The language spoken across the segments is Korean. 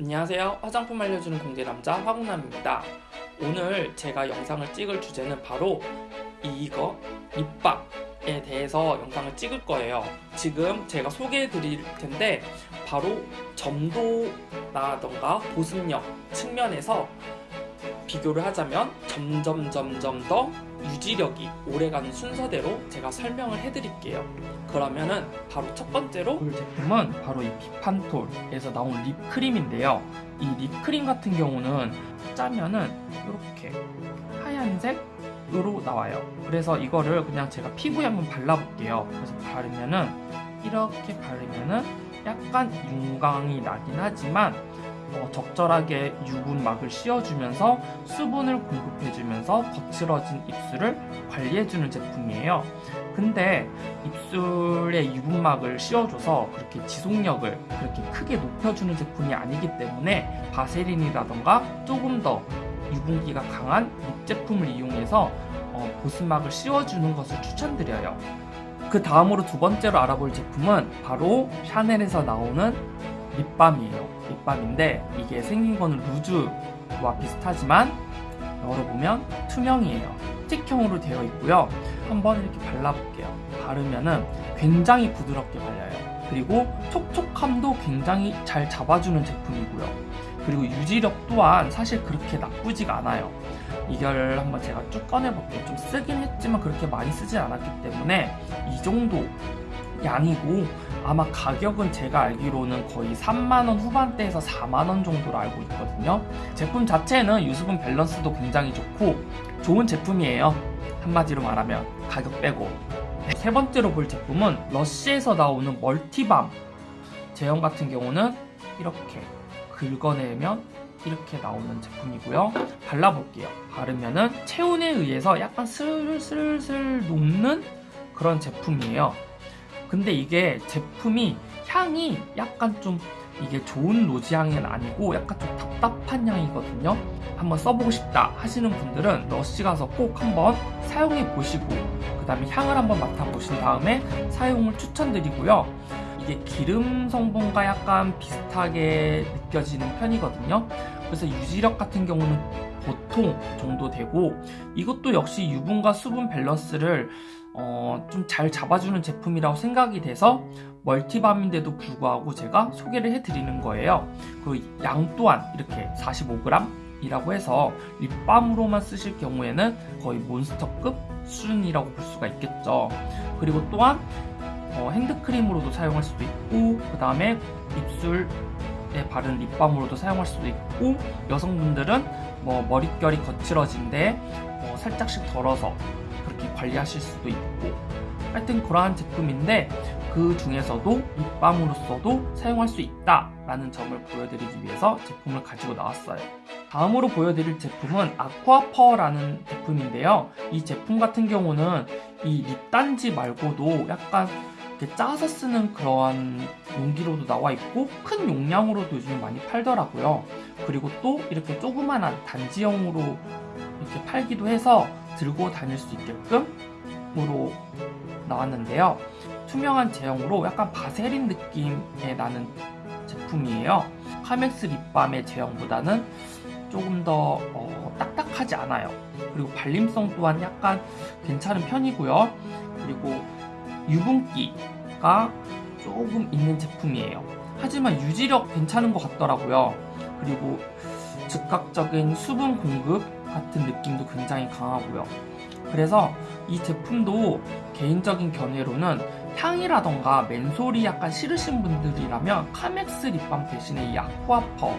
안녕하세요. 화장품 알려주는 공대남자 화공남입니다. 오늘 제가 영상을 찍을 주제는 바로 이거 립밤에 대해서 영상을 찍을 거예요. 지금 제가 소개해 드릴 텐데 바로 점도라던가 보습력 측면에서 비교를 하자면 점점 점점 더 유지력이 오래가는 순서대로 제가 설명을 해드릴게요. 그러면은 바로 첫 번째로 볼 제품은 바로 이 비판톨에서 나온 립크림인데요. 이 립크림 같은 경우는 짜면은 이렇게 하얀색으로 나와요. 그래서 이거를 그냥 제가 피부에 한번 발라볼게요. 그래서 바르면은 이렇게 바르면은 약간 윤광이 나긴 하지만 어, 적절하게 유분막을 씌워주면서 수분을 공급해주면서 거칠어진 입술을 관리해주는 제품이에요. 근데 입술에 유분막을 씌워줘서 그렇게 지속력을 그렇게 크게 높여주는 제품이 아니기 때문에 바세린이라던가 조금 더 유분기가 강한 lip 제품을 이용해서 어, 보습막을 씌워주는 것을 추천드려요. 그 다음으로 두 번째로 알아볼 제품은 바로 샤넬에서 나오는 립밤이에요. 립밤인데 이게 생긴 거는 루즈와 비슷하지만 열어보면 투명이에요. 스틱형으로 되어 있고요. 한번 이렇게 발라볼게요. 바르면은 굉장히 부드럽게 발려요. 그리고 촉촉함도 굉장히 잘 잡아주는 제품이고요. 그리고 유지력 또한 사실 그렇게 나쁘지가 않아요. 이걸 한번 제가 쭉 꺼내볼게요. 좀 쓰긴 했지만 그렇게 많이 쓰진 않았기 때문에 이 정도 양이고 아마 가격은 제가 알기로는 거의 3만원 후반대에서 4만원 정도로 알고 있거든요. 제품 자체는 유수분 밸런스도 굉장히 좋고 좋은 제품이에요. 한마디로 말하면 가격 빼고. 세 번째로 볼 제품은 러쉬에서 나오는 multi balm. 제형 같은 경우는 이렇게 긁어내면 이렇게 나오는 제품이고요. 발라볼게요. 바르면은 체온에 의해서 약간 슬슬슬 녹는 그런 제품이에요 근데 이게 제품이 향이 약간 좀 이게 좋은 로지 향은 아니고 약간 좀 답답한 향이거든요. 한번 써보고 싶다 하시는 분들은 러쉬 가서 꼭 한번 사용해 보시고 그 다음에 향을 한번 맡아보신 다음에 사용을 추천드리고요. 이게 기름 성분과 약간 비슷하게 느껴지는 편이거든요. 그래서 유지력 같은 경우는 보통 정도 되고 이것도 역시 유분과 수분 밸런스를 어, 좀 잘 잡아주는 제품이라고 생각이 돼서 멀티밤인데도 불구하고 제가 소개를 해드리는 거예요. 그 양 또한 이렇게 45g 이라고 해서 립밤으로만 쓰실 경우에는 거의 몬스터급 수준이라고 볼 수가 있겠죠. 그리고 또한 어, 핸드크림으로도 사용할 수도 있고 그 다음에 입술 에 바른 립밤으로도 사용할 수도 있고 여성분들은 뭐 머릿결이 거칠어진데 어, 살짝씩 덜어서 그렇게 관리하실 수도 있고 하여튼 그러한 제품인데 그 중에서도 립밤으로서도 사용할 수 있다 라는 점을 보여드리기 위해서 제품을 가지고 나왔어요. 다음으로 보여드릴 제품은 아쿠아퍼라는 제품인데요. 이 제품 같은 경우는 이 립단지 말고도 약간 이렇게 짜서 쓰는 그러한 용기로도 나와 있고 큰 용량으로도 요즘 많이 팔더라고요. 그리고 또 이렇게 조그만한 단지형으로 이렇게 팔기도 해서 들고 다닐 수 있게끔으로 나왔는데요. 투명한 제형으로 약간 바세린 느낌의 나는 제품이에요. 카맥스 립밤의 제형보다는 조금 더 어, 딱딱하지 않아요. 그리고 발림성 또한 약간 괜찮은 편이고요. 그리고 유분기가 조금 있는 제품이에요. 하지만 유지력 괜찮은 것 같더라고요. 그리고 즉각적인 수분 공급 같은 느낌도 굉장히 강하고요. 그래서 이 제품도 개인적인 견해로는 향이라던가 menthol이 약간 싫으신 분들이라면 카맥스 립밤 대신에 이 아쿠아퍼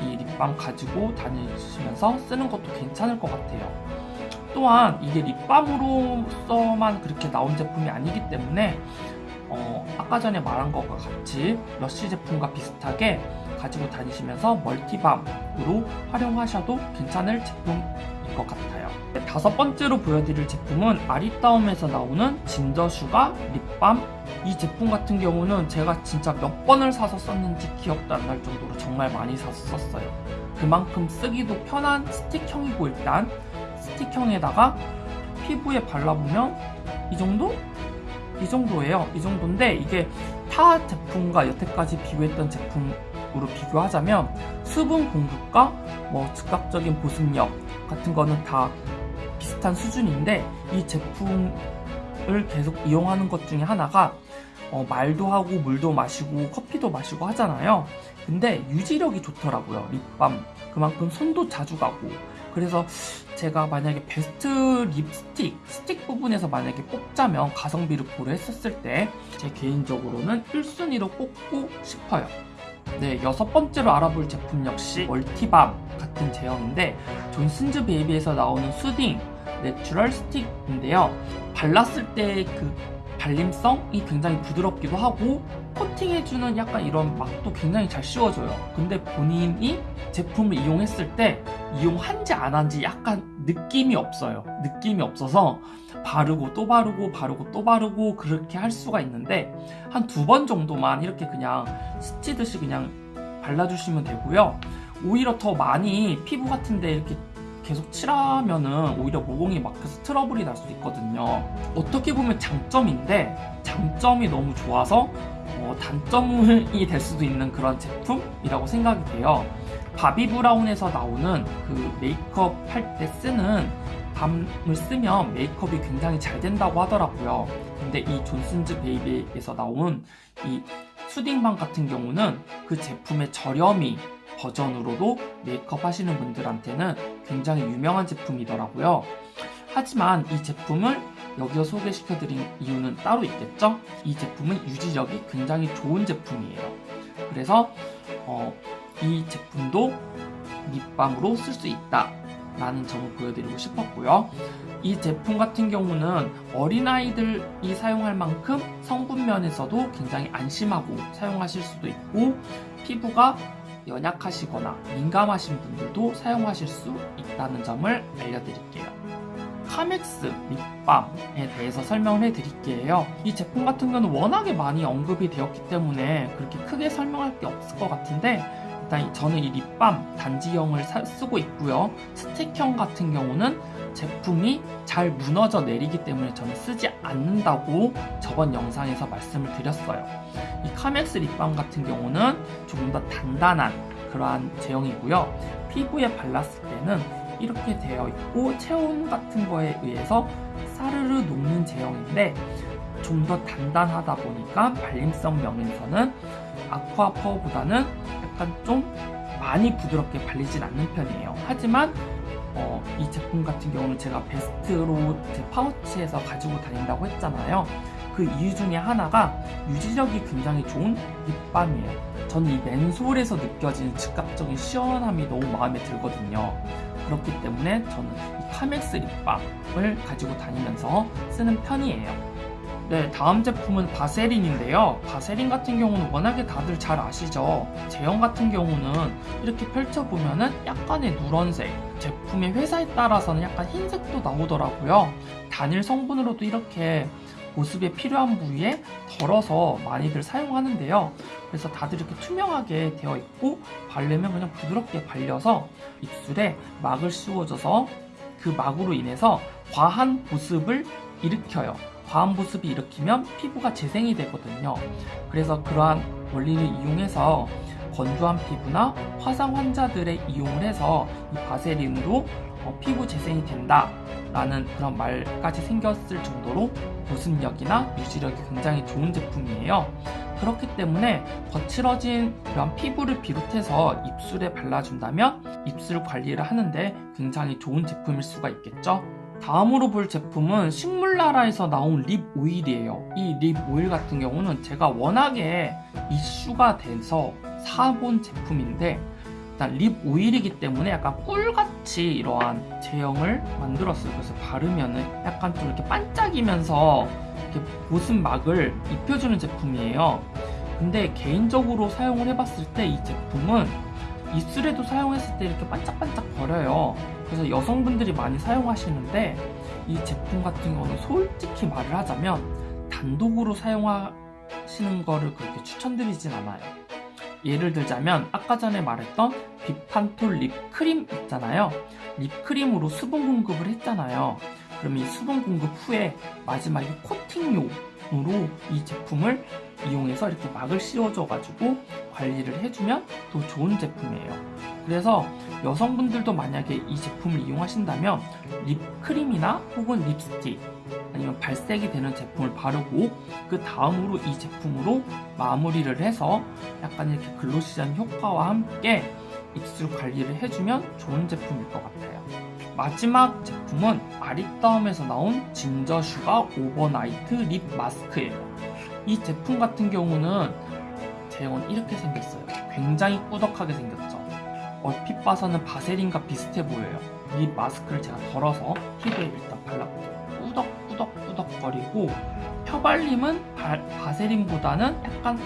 이 립밤 가지고 다니시면서 쓰는 것도 괜찮을 것 같아요. 또한 이게 립밤으로서만 그렇게 나온 제품이 아니기 때문에 어, 아까 전에 말한 것과 같이 러쉬 제품과 비슷하게 가지고 다니시면서 multi balm으로 활용하셔도 괜찮을 제품일 것 같아요. 다섯 번째로 보여드릴 제품은 아리따움에서 나오는 진저슈가 립밤 이 제품 같은 경우는 제가 진짜 몇 번을 사서 썼는지 기억도 안 날 정도로 정말 많이 사서 썼어요. 그만큼 쓰기도 편한 스틱형이고 일단 스틱형에다가 피부에 발라보면 이 정도? 이 정도예요. 이 정도인데 이게 타 제품과 여태까지 비교했던 제품으로 비교하자면 수분 공급과 뭐 즉각적인 보습력 같은 거는 다 비슷한 수준인데 이 제품을 계속 이용하는 것 중에 하나가 어, 말도 하고 물도 마시고 커피도 마시고 하잖아요. 근데 유지력이 좋더라고요. 립밤. 그만큼 손도 자주 가고. 그래서 제가 만약에 베스트 립스틱, 스틱 부분에서 만약에 뽑자면 가성비를 고려했었을 때 제 개인적으로는 1순위로 꼽고 싶어요. 네, 여섯 번째로 알아볼 제품 역시 multi balm 같은 제형인데 존슨즈 베이비에서 나오는 soothing natural stick인데요. 발랐을 때 그 발림성이 굉장히 부드럽기도 하고 코팅해주는 약간 이런 막도 굉장히 잘 씌워져요. 근데 본인이 제품을 이용했을 때 이용한지 안 한지 약간 느낌이 없어요. 느낌이 없어서 바르고 또 바르고 바르고 또 바르고 그렇게 할 수가 있는데 한 두 번 정도만 이렇게 그냥 스치듯이 그냥 발라주시면 되고요. 오히려 더 많이 피부 같은데 이렇게 계속 칠하면은 오히려 모공이 막혀서 트러블이 날 수 있거든요. 어떻게 보면 장점인데 장점이 너무 좋아서 어, 단점이 될 수도 있는 그런 제품이라고 생각이 돼요. 바비 브라운에서 나오는 그 메이크업 할 때 쓰는 밤을 쓰면 메이크업이 굉장히 잘 된다고 하더라고요. 근데 이 존슨즈 베이비에서 나온 이 soothing balm 같은 경우는 그 제품의 저렴이 버전으로도 메이크업 하시는 분들한테는 굉장히 유명한 제품이더라고요. 하지만 이 제품을 여기서 소개시켜드린 이유는 따로 있겠죠? 이 제품은 유지력이 굉장히 좋은 제품이에요. 그래서 어, 이 제품도 립밤으로 쓸 수 있다. 라는 점을 보여드리고 싶었고요. 이 제품 같은 경우는 어린아이들이 사용할 만큼 성분 면에서도 굉장히 안심하고 사용하실 수도 있고 피부가 연약하시거나 민감하신 분들도 사용하실 수 있다는 점을 알려드릴게요. 카맥스 립밤에 대해서 설명을 해드릴게요. 이 제품 같은 경우는 워낙에 많이 언급이 되었기 때문에 그렇게 크게 설명할 게 없을 것 같은데 일단 저는 이 립밤 단지형을 사, 쓰고 있고요. 스틱형 같은 경우는 제품이 잘 무너져 내리기 때문에 저는 쓰지 않는다고 저번 영상에서 말씀을 드렸어요. 이 카맥스 립밤 같은 경우는 조금 더 단단한 그러한 제형이고요. 피부에 발랐을 때는 이렇게 되어 있고 체온 같은 거에 의해서 사르르 녹는 제형인데 좀 더 단단하다 보니까 발림성 면에서는 아쿠아파워보다는 약간 좀 많이 부드럽게 발리진 않는 편이에요. 하지만 어, 이 제품 같은 경우는 제가 베스트로 제 파우치에서 가지고 다닌다고 했잖아요. 그 이유 중에 하나가 유지력이 굉장히 좋은 립밤이에요. 저는 이 맨솔에서 느껴지는 즉각적인 시원함이 너무 마음에 들거든요. 그렇기 때문에 저는 이 카맥스 립밤을 가지고 다니면서 쓰는 편이에요. 네, 다음 제품은 바세린인데요. 바세린 같은 경우는 워낙에 다들 잘 아시죠? 제형 같은 경우는 이렇게 펼쳐보면 은 약간의 누런색, 제품의 회사에 따라서는 약간 흰색도 나오더라고요. 단일 성분으로도 이렇게 보습에 필요한 부위에 덜어서 많이들 사용하는데요. 그래서 다들 이렇게 투명하게 되어 있고 바르면 그냥 부드럽게 발려서 입술에 막을 씌워줘서 그 막으로 인해서 과한 보습을 일으켜요. 과한 보습이 일으키면 피부가 재생이 되거든요. 그래서 그러한 원리를 이용해서 건조한 피부나 화상 환자들의 이용을 해서 이 바세린으로 어, 피부 재생이 된다 라는 그런 말까지 생겼을 정도로 보습력이나 유지력이 굉장히 좋은 제품이에요. 그렇기 때문에 거칠어진 그런 피부를 비롯해서 입술에 발라준다면 입술 관리를 하는데 굉장히 좋은 제품일 수가 있겠죠. 다음으로 볼 제품은 식물나라에서 나온 lip oil이에요. 이 lip oil 같은 경우는 제가 워낙에 이슈가 돼서 사본 제품인데 일단 립 오일이기 때문에 약간 꿀 같 이 이러한 제형을 만들었어요. 그래서 바르면은 약간 좀 이렇게 반짝이면서 이렇게 보습막을 입혀주는 제품이에요. 근데 개인적으로 사용을 해봤을 때 이 제품은 입술에도 사용했을 때 이렇게 반짝반짝 거려요. 그래서 여성분들이 많이 사용하시는데 이 제품 같은 경우는 솔직히 말을 하자면 단독으로 사용하시는 거를 그렇게 추천드리진 않아요. 예를 들자면 아까 전에 말했던 비판톨 립크림 있잖아요. 립크림으로 수분 공급을 했잖아요. 그럼 이 수분 공급 후에 마지막에 코팅용 으로 이 제품을 이용해서 이렇게 막을 씌워줘 가지고 관리를 해주면 더 좋은 제품이에요 그래서 여성분들도 만약에 이 제품을 이용하신다면 립크림이나 혹은 립스틱 아니면 발색이 되는 제품을 바르고 그 다음으로 이 제품으로 마무리를 해서 약간 이렇게 glossy한 효과와 함께 입술 관리를 해주면 좋은 제품일 것 같아요. 마지막 제품은 아리따움에서 나온 ginger sugar overnight lip mask예요. 이 제품 같은 경우는 제형은 이렇게 생겼어요. 굉장히 꾸덕하게 생겼죠. 얼핏 봐서는 바세린과 비슷해 보여요. lip mask를 제가 덜어서 피부에 일단 발라볼게요. 꾸덕꾸덕꾸덕거리고 펴발림은 바, 바세린보다는 약간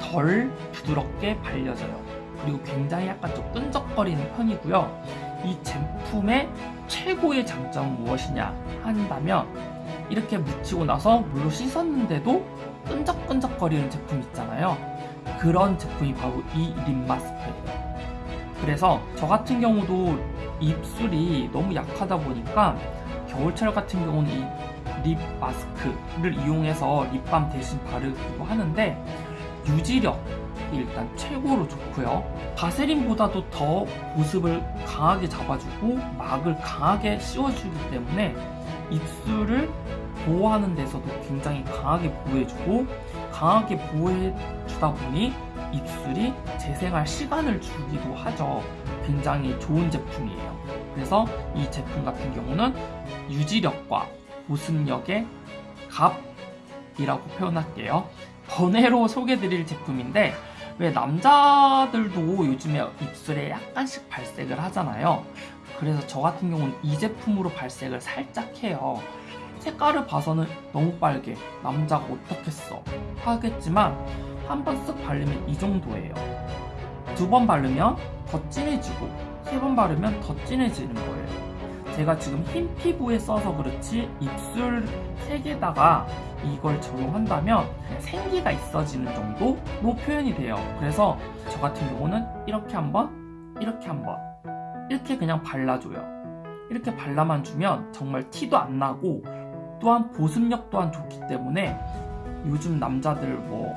덜 부드럽게 발려져요. 그리고 굉장히 약간 좀 끈적거리는 편이고요. 이 제품의 최고의 장점은 무엇이냐 한다면 이렇게 묻히고 나서 물로 씻었는데도 끈적끈적거리는 제품 있잖아요. 그런 제품이 바로 이 립 마스크예요. 그래서 저 같은 경우도 입술이 너무 약하다 보니까 겨울철 같은 경우는 이 립 마스크를 이용해서 립밤 대신 바르기도 하는데 유지력 이 일단 최고로 좋고요. 바세린보다도 더 보습을 강하게 잡아주고 막을 강하게 씌워주기 때문에 입술을 보호하는 데서도 굉장히 강하게 보호해주고 강하게 보호해주다 보니 입술이 재생할 시간을 주기도 하죠. 굉장히 좋은 제품이에요. 그래서 이 제품 같은 경우는 유지력과 보습력의 갑이라고 표현할게요. 번외로 소개드릴 제품인데 왜 남자들도 요즘에 입술에 약간씩 발색을 하잖아요. 그래서 저 같은 경우는 이 제품으로 발색을 살짝 해요. 색깔을 봐서는 너무 빨개 남자가 어떻겠어 하겠지만 한 번 쓱 바르면 이 정도예요 두 번 바르면 더 진해지고 세 번 바르면 더 진해지는 거예요 제가 지금 흰 피부에 써서 그렇지 입술 색에다가 이걸 적용한다면 생기가 있어지는 정도로 표현이 돼요. 그래서 저 같은 경우는 이렇게 한번 이렇게 한번 이렇게 그냥 발라줘요. 이렇게 발라만 주면 정말 티도 안 나고 또한 보습력 또한 좋기 때문에 요즘 남자들 뭐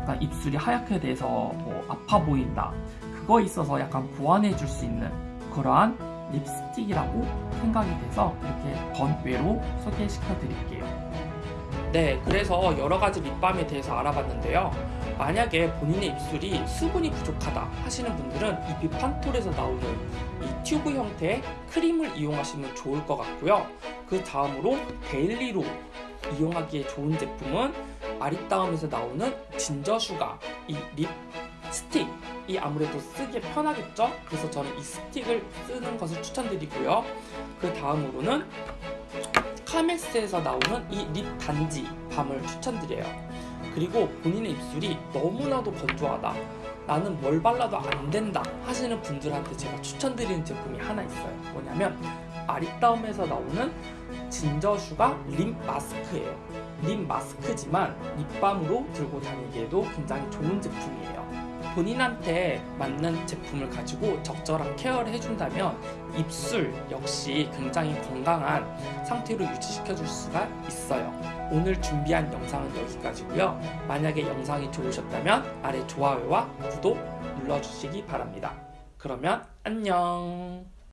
약간 입술이 하얗게 돼서 뭐 아파 보인다. 그거 있어서 약간 보완해 줄 수 있는 그러한 립스틱이라고 생각이 돼서 이렇게 번외로 소개시켜 드릴게요. 네 그래서 여러 가지 립밤에 대해서 알아봤는데요. 만약에 본인의 입술이 수분이 부족하다 하시는 분들은 이 비판톨에서 나오는 이 튜브 형태의 크림을 이용하시면 좋을 것 같고요. 그 다음으로 daily로 이용하기에 좋은 제품은 아리따움에서 나오는 ginger sugar 이 립스틱 이 아무래도 쓰기에 편하겠죠? 그래서 저는 이 스틱을 쓰는 것을 추천드리고요. 그 다음으로는 카맥스에서 나오는 이 lip 단지 balm을 추천드려요. 그리고 본인의 입술이 너무나도 건조하다 나는 뭘 발라도 안 된다 하시는 분들한테 제가 추천드리는 제품이 하나 있어요. 뭐냐면 아리따움에서 나오는 진저슈가 립 마스크예요. 립 마스크지만 립밤으로 들고 다니기에도 굉장히 좋은 제품이에요 본인한테 맞는 제품을 가지고 적절한 케어를 해준다면 입술 역시 굉장히 건강한 상태로 유지시켜 줄 수가 있어요. 오늘 준비한 영상은 여기까지고요. 만약에 영상이 좋으셨다면 아래 좋아요와 구독 눌러주시기 바랍니다. 그러면 안녕